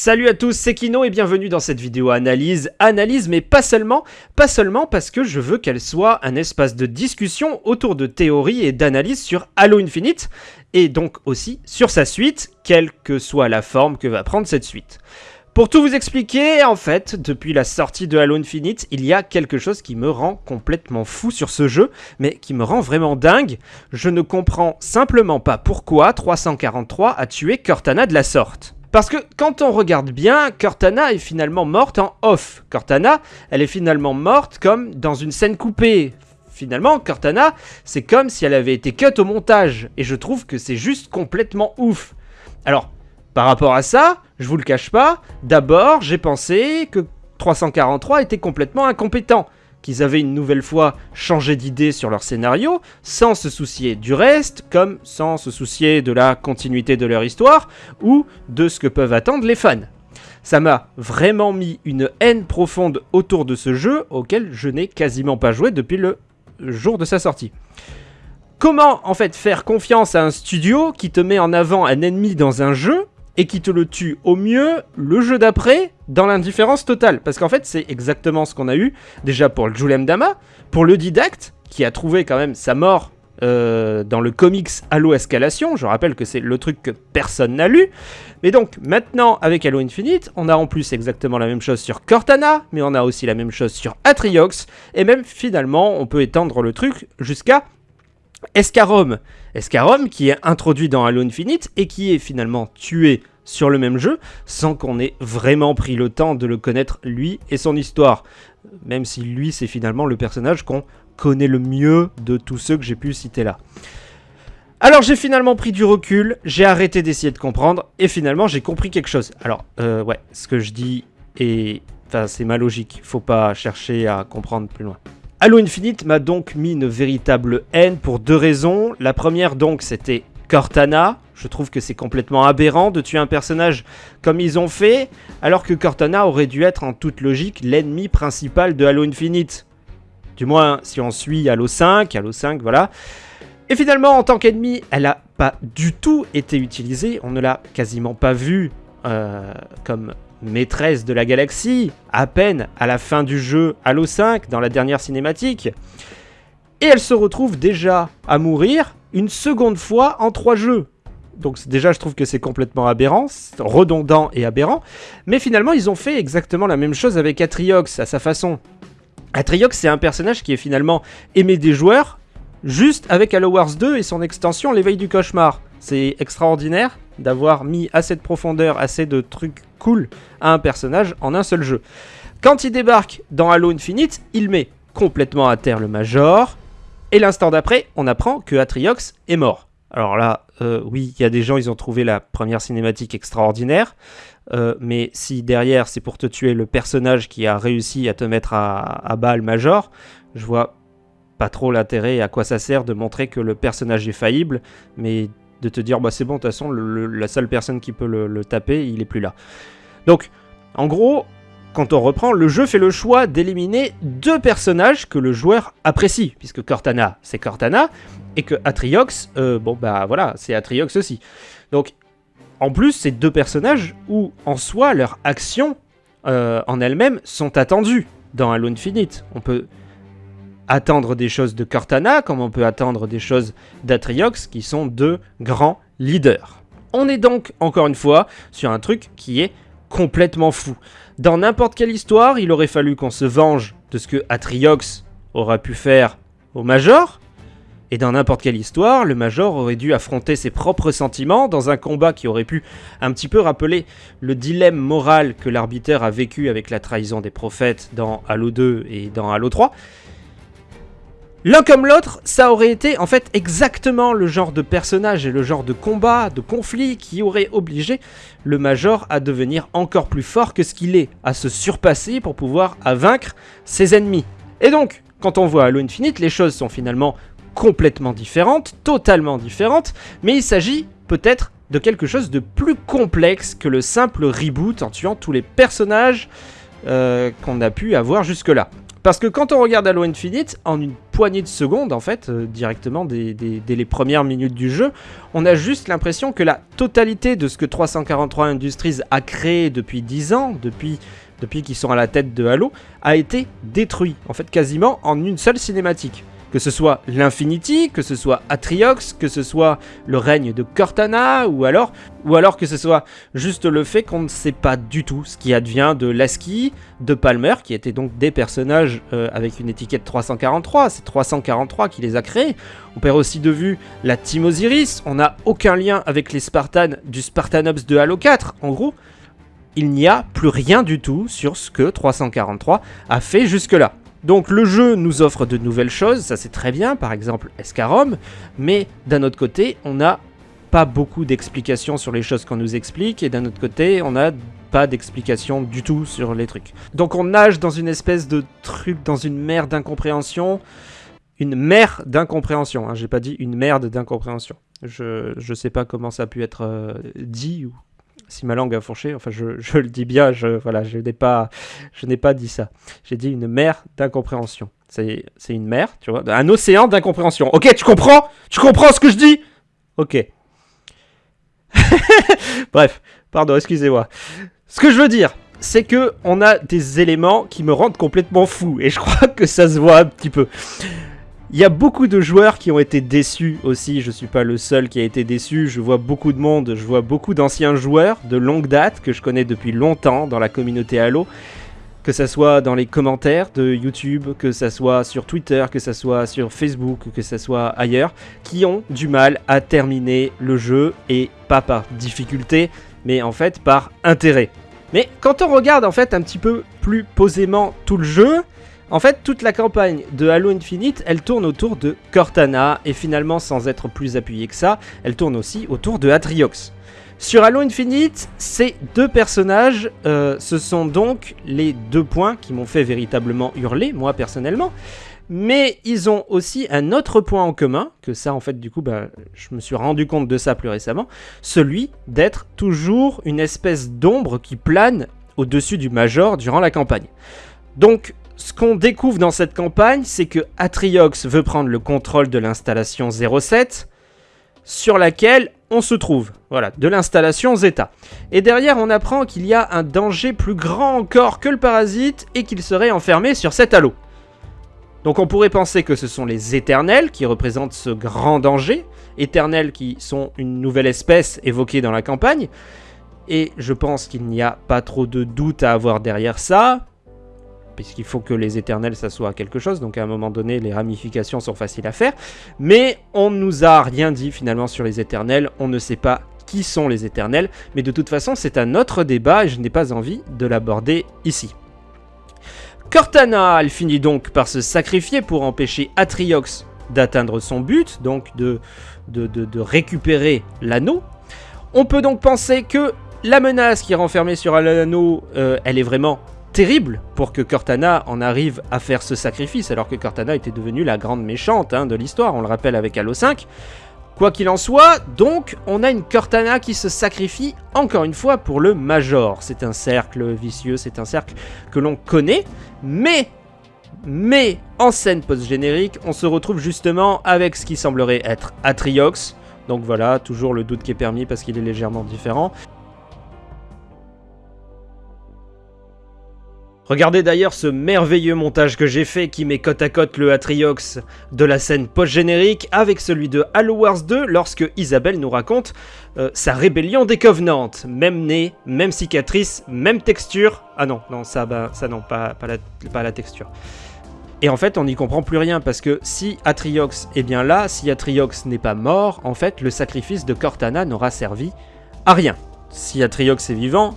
Salut à tous, c'est Kino et bienvenue dans cette vidéo analyse. Analyse, mais pas seulement, pas seulement parce que je veux qu'elle soit un espace de discussion autour de théories et d'analyse sur Halo Infinite, et donc aussi sur sa suite, quelle que soit la forme que va prendre cette suite. Pour tout vous expliquer, en fait, depuis la sortie de Halo Infinite, il y a quelque chose qui me rend complètement fou sur ce jeu, mais qui me rend vraiment dingue. Je ne comprends simplement pas pourquoi 343 a tué Cortana de la sorte. Parce que quand on regarde bien, Cortana est finalement morte en off. Cortana, elle est finalement morte comme dans une scène coupée. Finalement, Cortana, c'est comme si elle avait été cut au montage. Et je trouve que c'est juste complètement ouf. Alors, par rapport à ça, je vous le cache pas, d'abord j'ai pensé que 343 était complètement incompétent qu'ils avaient une nouvelle fois changé d'idée sur leur scénario, sans se soucier du reste, comme sans se soucier de la continuité de leur histoire, ou de ce que peuvent attendre les fans. Ça m'a vraiment mis une haine profonde autour de ce jeu, auquel je n'ai quasiment pas joué depuis le jour de sa sortie. Comment en fait faire confiance à un studio qui te met en avant un ennemi dans un jeu et qui te le tue au mieux le jeu d'après dans l'indifférence totale. Parce qu'en fait, c'est exactement ce qu'on a eu déjà pour le Julem Dama, pour le Didacte, qui a trouvé quand même sa mort euh, dans le comics Halo Escalation. Je rappelle que c'est le truc que personne n'a lu. Mais donc, maintenant, avec Halo Infinite, on a en plus exactement la même chose sur Cortana, mais on a aussi la même chose sur Atriox, et même finalement, on peut étendre le truc jusqu'à Escarom. Escarom qui est introduit dans Halo Infinite et qui est finalement tué sur le même jeu sans qu'on ait vraiment pris le temps de le connaître lui et son histoire. Même si lui c'est finalement le personnage qu'on connaît le mieux de tous ceux que j'ai pu citer là. Alors j'ai finalement pris du recul, j'ai arrêté d'essayer de comprendre et finalement j'ai compris quelque chose. Alors euh, ouais, ce que je dis est... Enfin c'est ma logique, faut pas chercher à comprendre plus loin. Halo Infinite m'a donc mis une véritable haine pour deux raisons. La première donc c'était Cortana. Je trouve que c'est complètement aberrant de tuer un personnage comme ils ont fait, alors que Cortana aurait dû être en toute logique l'ennemi principal de Halo Infinite. Du moins si on suit Halo 5, Halo 5 voilà. Et finalement en tant qu'ennemi, elle n'a pas du tout été utilisée, on ne l'a quasiment pas vue euh, comme maîtresse de la galaxie, à peine à la fin du jeu Halo 5, dans la dernière cinématique. Et elle se retrouve déjà à mourir une seconde fois en trois jeux. Donc déjà je trouve que c'est complètement aberrant, redondant et aberrant. Mais finalement ils ont fait exactement la même chose avec Atriox à sa façon. Atriox c'est un personnage qui est finalement aimé des joueurs, juste avec Halo Wars 2 et son extension l'éveil du cauchemar. C'est extraordinaire d'avoir mis assez de profondeur, assez de trucs cool à un personnage en un seul jeu. Quand il débarque dans Halo Infinite, il met complètement à terre le Major, et l'instant d'après, on apprend que Atriox est mort. Alors là, euh, oui, il y a des gens, ils ont trouvé la première cinématique extraordinaire, euh, mais si derrière c'est pour te tuer le personnage qui a réussi à te mettre à, à bas le Major, je vois pas trop l'intérêt et à quoi ça sert de montrer que le personnage est faillible, mais de te dire bah c'est bon, de toute façon, la seule personne qui peut le, taper, il est plus là. Donc, en gros, quand on reprend, le jeu fait le choix d'éliminer deux personnages que le joueur apprécie, puisque Cortana, c'est Cortana, et que Atriox, euh, bon bah voilà, c'est Atriox aussi. Donc, en plus, c'est deux personnages où, en soi, leurs actions euh, en elles-mêmes sont attendues dans Halo Infinite. On peut attendre des choses de Cortana, comme on peut attendre des choses d'Atriox, qui sont deux grands leaders. On est donc, encore une fois, sur un truc qui est complètement fou. Dans n'importe quelle histoire, il aurait fallu qu'on se venge de ce que Atriox aura pu faire au Major, et dans n'importe quelle histoire, le Major aurait dû affronter ses propres sentiments dans un combat qui aurait pu un petit peu rappeler le dilemme moral que l'arbitre a vécu avec la trahison des prophètes dans Halo 2 et dans Halo 3, L'un comme l'autre, ça aurait été en fait exactement le genre de personnage et le genre de combat, de conflit qui aurait obligé le Major à devenir encore plus fort que ce qu'il est, à se surpasser pour pouvoir vaincre ses ennemis. Et donc, quand on voit Halo Infinite, les choses sont finalement complètement différentes, totalement différentes, mais il s'agit peut-être de quelque chose de plus complexe que le simple reboot en tuant tous les personnages euh, qu'on a pu avoir jusque-là. Parce que quand on regarde Halo Infinite, en une poignée de secondes, en fait, euh, directement dès, les premières minutes du jeu, on a juste l'impression que la totalité de ce que 343 Industries a créé depuis 10 ans, depuis qu'ils sont à la tête de Halo, a été détruit, en fait, quasiment en une seule cinématique que ce soit l'Infinity, que ce soit Atriox, que ce soit le règne de Cortana, ou alors, que ce soit juste le fait qu'on ne sait pas du tout ce qui advient de Lasky, de Palmer, qui étaient donc des personnages euh, avec une étiquette 343, c'est 343 qui les a créés. On perd aussi de vue la Team Osiris, on n'a aucun lien avec les Spartans du Spartanops de Halo 4, en gros. Il n'y a plus rien du tout sur ce que 343 a fait jusque-là. Donc le jeu nous offre de nouvelles choses, ça c'est très bien, par exemple Escarom, mais d'un autre côté, on n'a pas beaucoup d'explications sur les choses qu'on nous explique, et d'un autre côté, on n'a pas d'explications du tout sur les trucs. Donc on nage dans une espèce de truc, dans une mer d'incompréhension, une mer d'incompréhension, hein, j'ai pas dit une merde d'incompréhension. Je, je sais pas comment ça a pu être euh, dit ou si ma langue a fourché, enfin je, le dis bien, je, voilà, je n'ai pas, pas dit ça. J'ai dit une mer d'incompréhension. C'est, une mer, tu vois, un océan d'incompréhension. Ok, tu comprends? Tu comprends ce que je dis? Ok. Bref, pardon, excusez-moi. Ce que je veux dire, c'est que on a des éléments qui me rendent complètement fou, et je crois que ça se voit un petit peu. Il y a beaucoup de joueurs qui ont été déçus aussi, je suis pas le seul qui a été déçu, je vois beaucoup de monde, je vois beaucoup d'anciens joueurs de longue date que je connais depuis longtemps dans la communauté Halo, que ça soit dans les commentaires de YouTube, que ça soit sur Twitter, que ça soit sur Facebook, que ça soit ailleurs, qui ont du mal à terminer le jeu et pas par difficulté, mais en fait par intérêt. Mais quand on regarde en fait un petit peu plus posément tout le jeu, en fait, toute la campagne de Halo Infinite, elle tourne autour de Cortana, et finalement, sans être plus appuyée que ça, elle tourne aussi autour de Atriox. Sur Halo Infinite, ces deux personnages, euh, ce sont donc les deux points qui m'ont fait véritablement hurler, moi personnellement. Mais ils ont aussi un autre point en commun, que ça en fait du coup bah, je me suis rendu compte de ça plus récemment, celui d'être toujours une espèce d'ombre qui plane au-dessus du Major durant la campagne. Donc ce qu'on découvre dans cette campagne, c'est que Atriox veut prendre le contrôle de l'installation 07, sur laquelle on se trouve. Voilà, de l'installation Zeta. Et derrière, on apprend qu'il y a un danger plus grand encore que le parasite et qu'il serait enfermé sur cet halo. Donc on pourrait penser que ce sont les éternels qui représentent ce grand danger, éternels qui sont une nouvelle espèce évoquée dans la campagne, et je pense qu'il n'y a pas trop de doute à avoir derrière ça, puisqu'il faut que les éternels ça soit quelque chose, donc à un moment donné les ramifications sont faciles à faire, mais on ne nous a rien dit finalement sur les éternels, on ne sait pas qui sont les éternels, mais de toute façon c'est un autre débat et je n'ai pas envie de l'aborder ici. Cortana, elle finit donc par se sacrifier pour empêcher Atriox d'atteindre son but, donc de, de, récupérer l'anneau. On peut donc penser que la menace qui est renfermée sur l'anneau, euh, elle est vraiment terrible pour que Cortana en arrive à faire ce sacrifice, alors que Cortana était devenue la grande méchante hein, de l'histoire, on le rappelle avec Halo 5. Quoi qu'il en soit, donc, on a une Cortana qui se sacrifie encore une fois pour le Major. C'est un cercle vicieux, c'est un cercle que l'on connaît, mais, mais, en scène post-générique, on se retrouve justement avec ce qui semblerait être Atriox. Donc voilà, toujours le doute qui est permis parce qu'il est légèrement différent. Regardez d'ailleurs ce merveilleux montage que j'ai fait qui met côte à côte le Atriox de la scène post-générique avec celui de Halo Wars 2 lorsque Isabelle nous raconte euh, sa rébellion des Covenants. Même nez, même cicatrice, même texture. Ah non, non, ça, bah, ça non, pas, pas, la, pas la texture. Et en fait, on n'y comprend plus rien parce que si Atriox est bien là, si Atriox n'est pas mort, en fait, le sacrifice de Cortana n'aura servi à rien. Si Atriox est vivant,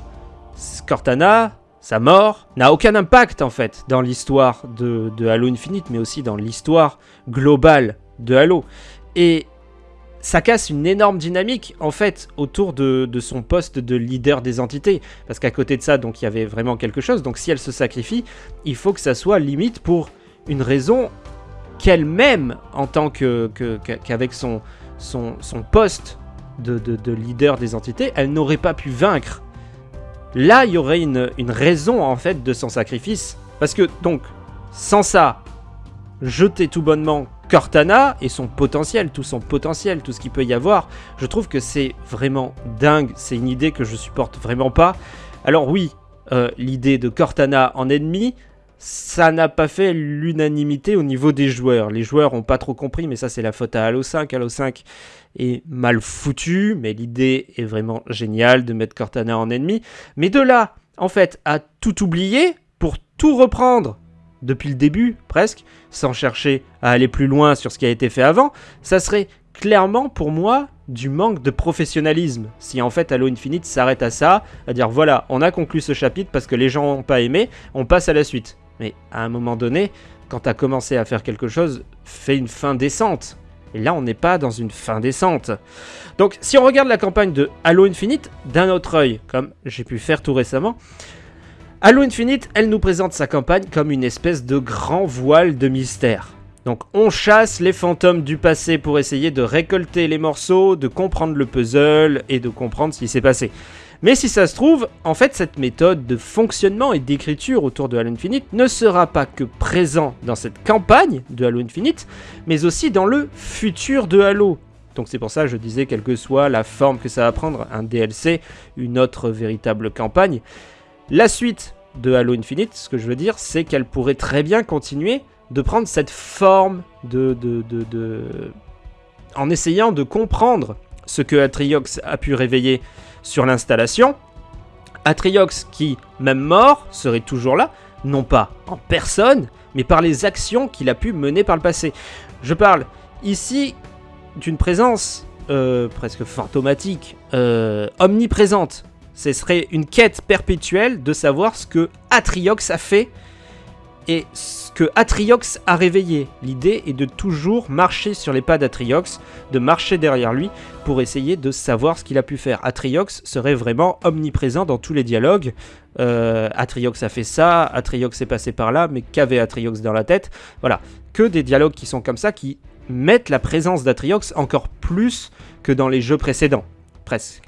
Cortana, sa mort n'a aucun impact en fait dans l'histoire de, Halo Infinite, mais aussi dans l'histoire globale de Halo. Et ça casse une énorme dynamique en fait autour de, son poste de leader des entités. Parce qu'à côté de ça, donc il y avait vraiment quelque chose. Donc si elle se sacrifie, il faut que ça soit limite pour une raison qu'elle-même, en tant que qu'avec son, poste de leader des entités, elle n'aurait pas pu vaincre Là, il y aurait une, raison en fait de son sacrifice. Parce que donc, sans ça, jeter tout bonnement Cortana et son potentiel, tout son potentiel, tout ce qu'il peut y avoir, je trouve que c'est vraiment dingue. C'est une idée que je supporte vraiment pas. Alors oui, euh, l'idée de Cortana en ennemi, ça n'a pas fait l'unanimité au niveau des joueurs. Les joueurs ont pas trop compris, mais ça c'est la faute à Halo 5. Halo 5 est mal foutu, mais l'idée est vraiment géniale de mettre Cortana en ennemi. Mais de là, en fait, à tout oublier pour tout reprendre depuis le début, presque, sans chercher à aller plus loin sur ce qui a été fait avant, ça serait clairement pour moi du manque de professionnalisme. Si en fait Halo Infinite s'arrête à ça, à dire voilà, on a conclu ce chapitre parce que les gens n'ont pas aimé, on passe à la suite. Mais à un moment donné, quand tu as commencé à faire quelque chose, fais une fin décente. Et là, on n'est pas dans une fin décente. Donc, si on regarde la campagne de Halo Infinite d'un autre œil, comme j'ai pu faire tout récemment, Halo Infinite, elle nous présente sa campagne comme une espèce de grand voile de mystère. Donc on chasse les fantômes du passé pour essayer de récolter les morceaux, de comprendre le puzzle et de comprendre ce qui s'est passé. Mais si ça se trouve, en fait cette méthode de fonctionnement et d'écriture autour de Halo Infinite ne sera pas que présent dans cette campagne de Halo Infinite, mais aussi dans le futur de Halo. Donc c'est pour ça que je disais quelle que soit la forme que ça va prendre, un DLC, une autre véritable campagne, la suite de Halo Infinite, ce que je veux dire, c'est qu'elle pourrait très bien continuer de prendre cette forme de, en essayant de comprendre ce que Atriox a pu réveiller sur l'installation. Atriox qui, même mort, serait toujours là, non pas en personne, mais par les actions qu'il a pu mener par le passé. Je parle ici d'une présence euh, presque fantomatique, euh, omniprésente ce serait une quête perpétuelle de savoir ce que Atriox a fait et ce que Atriox a réveillé. L'idée est de toujours marcher sur les pas d'Atriox, de marcher derrière lui pour essayer de savoir ce qu'il a pu faire. Atriox serait vraiment omniprésent dans tous les dialogues. Euh, Atriox a fait ça, Atriox est passé par là, mais qu'avait Atriox dans la tête? Voilà, que des dialogues qui sont comme ça, qui mettent la présence d'Atriox encore plus que dans les jeux précédents. Presque.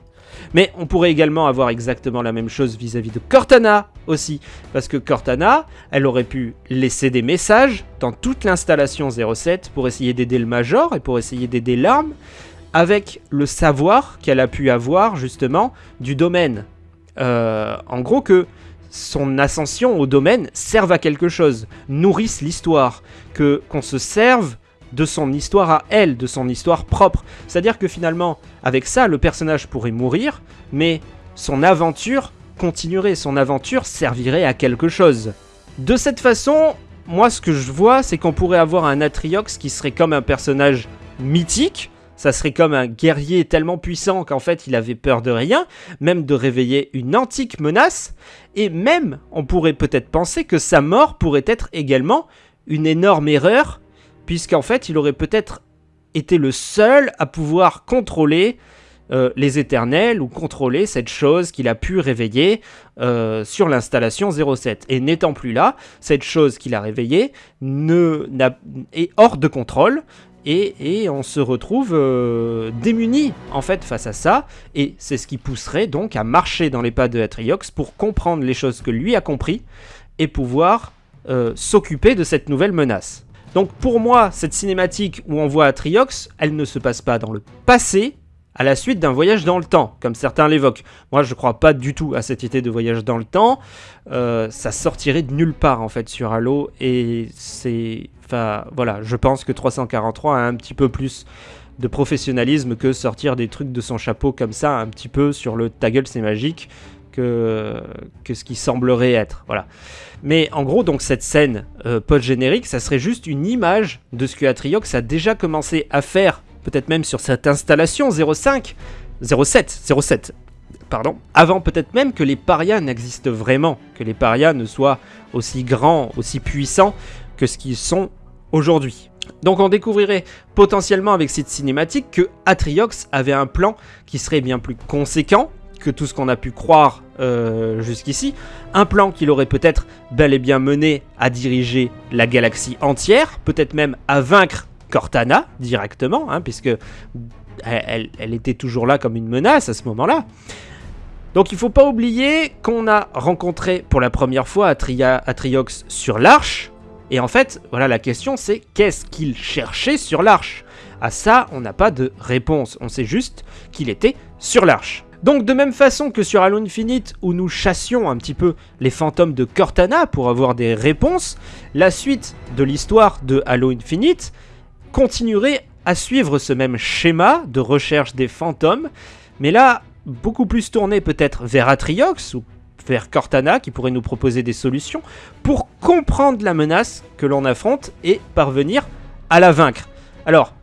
Mais on pourrait également avoir exactement la même chose vis-à-vis de Cortana aussi. Parce que Cortana, elle aurait pu laisser des messages dans toute l'installation 07 pour essayer d'aider le Major et pour essayer d'aider l'arme avec le savoir qu'elle a pu avoir justement du domaine. Euh, en gros que son ascension au domaine serve à quelque chose, nourrisse l'histoire, que qu'on se serve de son histoire à elle, de son histoire propre. C'est-à-dire que finalement, avec ça, le personnage pourrait mourir, mais son aventure continuerait, son aventure servirait à quelque chose. De cette façon, moi ce que je vois, c'est qu'on pourrait avoir un Atriox qui serait comme un personnage mythique, ça serait comme un guerrier tellement puissant qu'en fait il avait peur de rien, même de réveiller une antique menace, et même on pourrait peut-être penser que sa mort pourrait être également une énorme erreur puisqu'en fait, il aurait peut-être été le seul à pouvoir contrôler euh, les éternels ou contrôler cette chose qu'il a pu réveiller euh, sur l'installation 07. Et n'étant plus là, cette chose qu'il a réveillée est hors de contrôle. Et, on se retrouve euh, démuni en fait face à ça, et c'est ce qui pousserait donc à marcher dans les pas de Atriox pour comprendre les choses que lui a compris et pouvoir s'occuper de cette nouvelle menace. Donc pour moi, cette cinématique où on voit Atriox, elle ne se passe pas dans le passé, à la suite d'un voyage dans le temps, comme certains l'évoquent. Moi, je crois pas du tout à cette idée de voyage dans le temps. Euh, ça sortirait de nulle part, en fait, sur Halo. Et c'est... Enfin, voilà, je pense que 343 a un petit peu plus de professionnalisme que sortir des trucs de son chapeau comme ça, un petit peu sur le ta gueule c'est magique, que, que ce qui semblerait être. Voilà. Mais en gros, donc cette scène euh, post-générique, ça serait juste une image de ce que Atriox a déjà commencé à faire, peut-être même sur cette installation 05, 07, 07, pardon, avant peut-être même que les parias n'existent vraiment, que les parias ne soient aussi grands, aussi puissants que ce qu'ils sont aujourd'hui. Donc on découvrirait potentiellement avec cette cinématique que Atriox avait un plan qui serait bien plus conséquent que tout ce qu'on a pu croire euh, jusqu'ici. Un plan qu'il aurait peut-être bel et bien mené à diriger la galaxie entière, peut-être même à vaincre Cortana directement, hein, puisque elle, était toujours là comme une menace à ce moment-là. Donc il faut pas oublier qu'on a rencontré pour la première fois Atriox sur l'Arche, Et en fait, voilà la question c'est qu'est-ce qu'il cherchait sur l'arche? À ça, on n'a pas de réponse, on sait juste qu'il était sur l'arche. Donc de même façon que sur Halo Infinite où nous chassions un petit peu les fantômes de Cortana pour avoir des réponses, la suite de l'histoire de Halo Infinite continuerait à suivre ce même schéma de recherche des fantômes, mais là beaucoup plus tourné peut-être vers Atriox ou vers Cortana qui pourrait nous proposer des solutions pour comprendre la menace que l'on affronte et parvenir à la vaincre. Alors,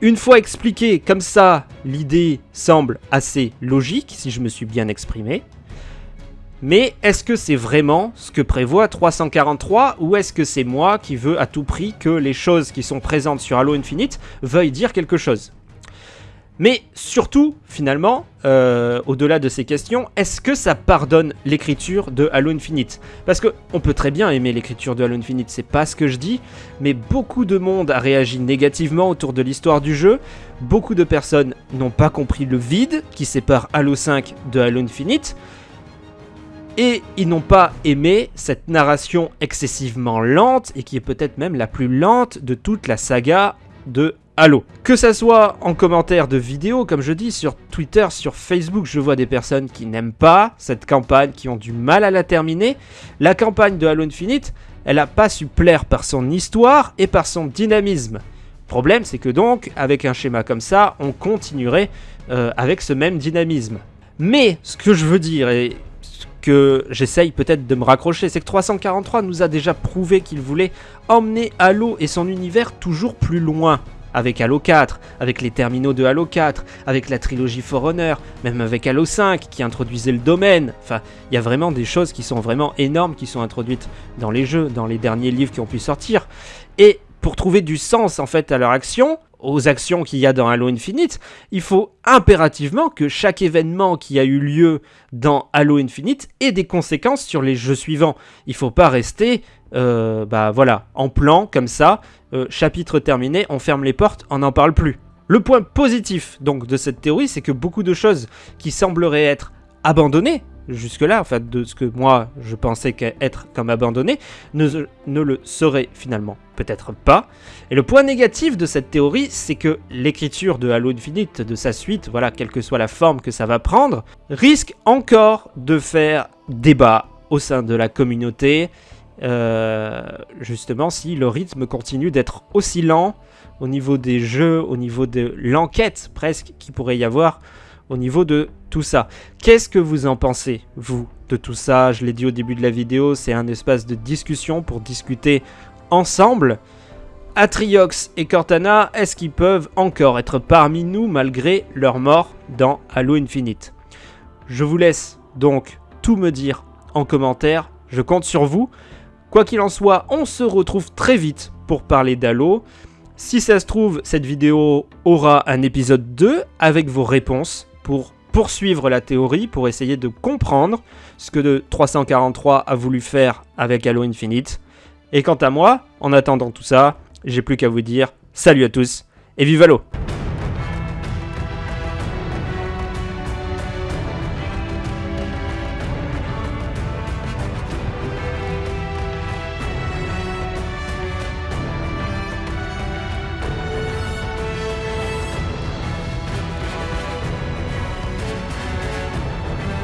une fois expliqué comme ça, l'idée semble assez logique, si je me suis bien exprimé. Mais est-ce que c'est vraiment ce que prévoit 343 ou est-ce que c'est moi qui veux à tout prix que les choses qui sont présentes sur Halo Infinite veuillent dire quelque chose? Mais surtout, finalement, euh, au-delà de ces questions, est-ce que ça pardonne l'écriture de Halo Infinite? Parce que on peut très bien aimer l'écriture de Halo Infinite, c'est pas ce que je dis, mais beaucoup de monde a réagi négativement autour de l'histoire du jeu. Beaucoup de personnes n'ont pas compris le vide qui sépare Halo 5 de Halo Infinite. Et ils n'ont pas aimé cette narration excessivement lente et qui est peut-être même la plus lente de toute la saga de Halo. Que ça soit en commentaire de vidéos, comme je dis, sur Twitter, sur Facebook, je vois des personnes qui n'aiment pas cette campagne, qui ont du mal à la terminer. La campagne de Halo Infinite, elle n'a pas su plaire par son histoire et par son dynamisme. Problème, c'est que donc, avec un schéma comme ça, on continuerait euh, avec ce même dynamisme. Mais, ce que je veux dire, et que j'essaye peut-être de me raccrocher, c'est que 343 nous a déjà prouvé qu'il voulait emmener Halo et son univers toujours plus loin avec Halo 4, avec les terminaux de Halo 4, avec la trilogie Forerunner, même avec Halo 5 qui introduisait le domaine. Enfin, il y a vraiment des choses qui sont vraiment énormes qui sont introduites dans les jeux, dans les derniers livres qui ont pu sortir. Et pour trouver du sens en fait à leur action, aux actions qu'il y a dans Halo Infinite, il faut impérativement que chaque événement qui a eu lieu dans Halo Infinite ait des conséquences sur les jeux suivants. Il faut pas rester euh, bah voilà, en plan comme ça, euh, chapitre terminé, on ferme les portes, on n'en parle plus. Le point positif donc de cette théorie, c'est que beaucoup de choses qui sembleraient être abandonnées jusque-là, en fait, de ce que moi je pensais être comme abandonné, ne, ne le serait finalement peut-être pas. Et le point négatif de cette théorie, c'est que l'écriture de Halo Infinite, de sa suite, voilà, quelle que soit la forme que ça va prendre, risque encore de faire débat au sein de la communauté, euh, justement si le rythme continue d'être aussi lent au niveau des jeux, au niveau de l'enquête presque qui pourrait y avoir au niveau de tout ça. Qu'est-ce que vous en pensez, vous, de tout ça? Je l'ai dit au début de la vidéo, c'est un espace de discussion pour discuter ensemble. Atriox et Cortana, est-ce qu'ils peuvent encore être parmi nous malgré leur mort dans Halo Infinite? Je vous laisse donc tout me dire en commentaire, je compte sur vous. Quoi qu'il en soit, on se retrouve très vite pour parler d'Halo. Si ça se trouve, cette vidéo aura un épisode 2 avec vos réponses pour poursuivre la théorie, pour essayer de comprendre ce que 343 a voulu faire avec Halo Infinite. Et quant à moi, en attendant tout ça, j'ai plus qu'à vous dire salut à tous et vive Halo